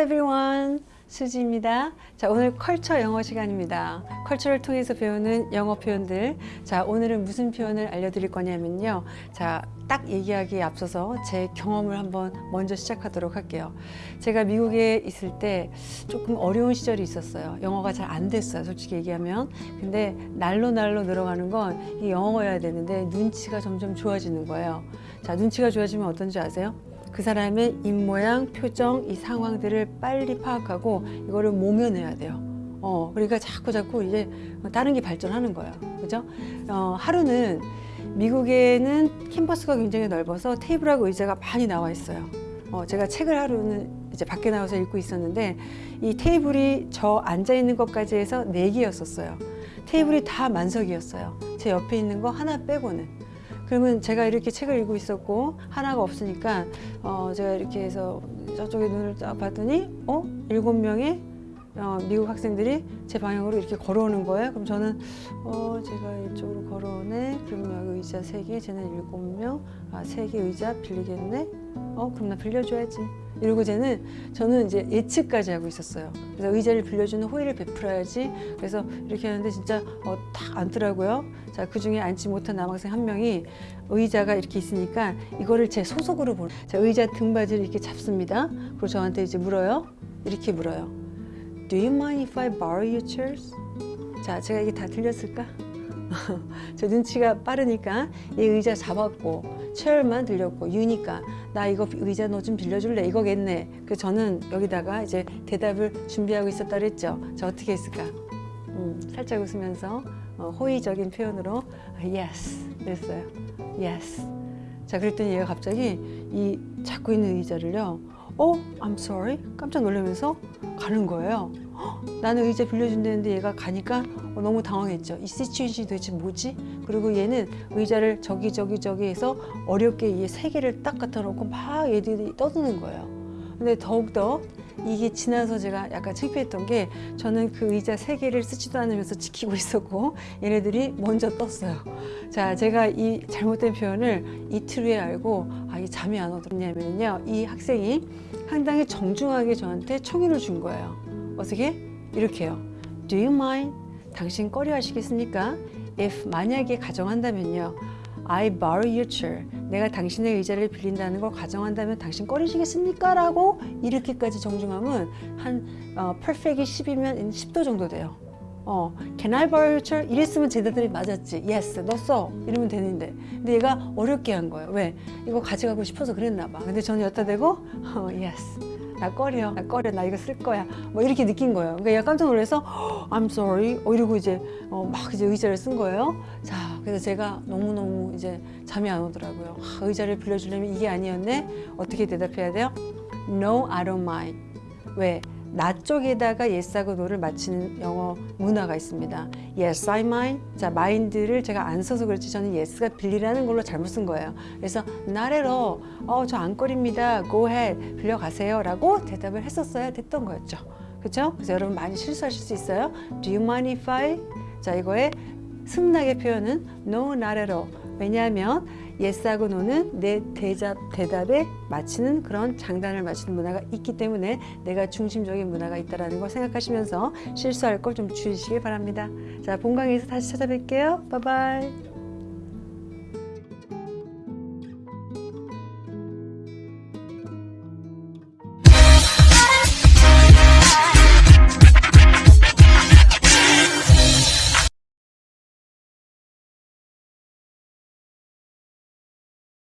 everyone. 수지입니다. 자, 오늘 컬처 영어 시간입니다. 컬처를 통해서 배우는 영어 표현들. 자, 오늘은 무슨 표현을 알려드릴 거냐면요. 자, 딱 얘기하기에 앞서서 제 경험을 한번 먼저 시작하도록 할게요. 제가 미국에 있을 때 조금 어려운 시절이 있었어요. 영어가 잘 안 됐어요. 솔직히 얘기하면. 근데 날로 날로 늘어가는 건 이 영어여야 되는데 눈치가 점점 좋아지는 거예요. 자, 눈치가 좋아지면 어떤지 아세요? 그 사람의 입모양, 표정, 이 상황들을 빨리 파악하고 이거를 모면해야 돼요. 어, 그러니까 자꾸 자꾸 이제 다른 게 발전하는 거예요. 그죠? 어, 하루는 미국에는 캠퍼스가 굉장히 넓어서 테이블하고 의자가 많이 나와 있어요. 어, 제가 책을 하루는 이제 밖에 나와서 읽고 있었는데 이 테이블이 저 앉아 있는 것까지 해서 네 개였었어요. 테이블이 다 만석이었어요. 제 옆에 있는 거 하나 빼고는. 그러면 제가 이렇게 책을 읽고 있었고 하나가 없으니까 어 제가 이렇게 해서 저쪽에 눈을 딱 봤더니 어 일곱 명의 어, 미국 학생들이 제 방향으로 이렇게 걸어오는 거예요. 그럼 저는 어 제가 이쪽으로 걸어오네. 여기 의자 세 개, 쟤는 일곱 명, 아 세 개 의자 빌리겠네. 어 그럼 나 빌려줘야지. 쟤는 저는 이제 예측까지 하고 있었어요. 그래서 의자를 빌려주는 호의를 베풀어야지. 그래서 이렇게 하는데 진짜 어, 딱 앉더라고요. 자, 그 중에 앉지 못한 남학생 한 명이 의자가 이렇게 있으니까 이거를 제 소속으로 보는. 자, 의자 등받이를 이렇게 잡습니다. 그리고 저한테 이제 물어요. 이렇게 물어요. Do you mind if I borrow your chairs? 자, 제가 이게 다 들렸을까? 저 눈치가 빠르니까 이 의자 잡았고 체열만 들렸고 유니까 나 이거 의자 너 좀 빌려줄래? 이거겠네. 그래서 저는 여기다가 이제 대답을 준비하고 있었다 그랬죠 저 어떻게 했을까? 음, 살짝 웃으면서 어, 호의적인 표현으로 yes. 그랬어요. Yes. 자 그랬더니 얘가 갑자기 이 잡고 있는 의자를요 어? I'm sorry? 깜짝 놀라면서 가는 거예요 나는 의자 빌려준다는데 얘가 가니까 어, 너무 당황했죠. 이 시츄에이션이 도대체 뭐지? 그리고 얘는 의자를 저기 저기 저기 해서 어렵게 이세 개를 딱 갖다 놓고 막 얘들이 떠드는 거예요. 근데 더욱더 이게 지나서 제가 약간 창피했던 게 저는 그 의자 세 개를 쓰지도 않으면서 지키고 있었고 얘네들이 먼저 떴어요. 자, 제가 이 잘못된 표현을 이틀 후에 알고 아, 이 잠이 안 오더냐면요. 이 학생이 상당히 정중하게 저한테 청유를 준 거예요. 어떻게? 이렇게요. Do you mind? 당신 꺼려 하시겠습니까? If 만약에 가정한다면요. I borrow your chair. 내가 당신의 의자를 빌린다는 걸 가정한다면 당신 꺼리시겠습니까? 라고 이렇게까지 정중함은 한 어, perfect이 10이면 10도 정도 돼요. 어, can I borrow your? 이랬으면 제 대답이 맞았지. Yes, 너 써. 이러면 되는데. 근데 얘가 어렵게 한 거예요. 왜? 이거 가져가고 싶어서 그랬나 봐. 근데 저는 여기다 대고 어, yes. 나 꺼려, 나 꺼려, 나 이거 쓸 거야. 뭐 이렇게 느낀 거예요. 그러니까 얘가 깜짝 놀라서 I'm sorry. 어, 이러고 이제 어, 막 이제 의자를 쓴 거예요. 자, 그래서 제가 너무너무 이제 잠이 안 오더라고요. 아, 의자를 빌려주려면 이게 아니었네? 어떻게 대답해야 돼요? No, I don't mind. 왜? 나 쪽에다가 yes하고 no를 맞추는 영어 문화가 있습니다. Yes, I mind. 자, mind를 제가 안 써서 그렇지 저는 yes가 빌리라는 걸로 잘못 쓴 거예요. 그래서 not at all. 어, 저안 꺼립니다. Go ahead. 빌려가세요. 라고 대답을 했었어야 됐던 거였죠. 그렇죠? 그래서 여러분 많이 실수하실 수 있어요. Do you mind if I? 자, 이거의 승낙의 표현은 no, all. 왜냐하면 yes하고 no는 내 대답, 대답에 맞추는 그런 장단을 맞추는 문화가 있기 때문에 내가 중심적인 문화가 있다는 걸 생각하시면서 실수할 걸 좀 주의시길 바랍니다. 자, 본강에서 다시 찾아뵐게요. bye bye.